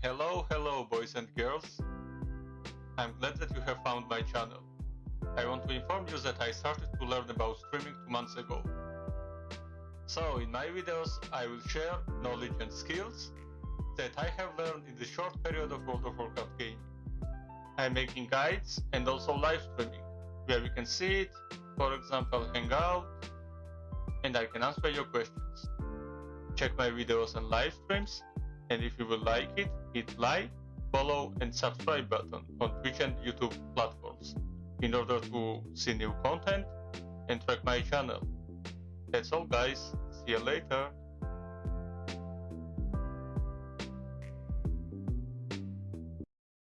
Hello, hello, boys and girls. I'm glad that you have found my channel. I want to inform you that I started to learn about streaming two months ago. So, in my videos, I will share knowledge and skills that I have learned in the short period of World of Warcraft gaming. I'm making guides and also live streaming, where we can see it, for example, hang out, and I can answer your questions. Check my videos and live streams, and if you will like it, hit like, follow, and subscribe button on Twitch and YouTube platforms in order to see new content and track my channel. That's all guys, see you later.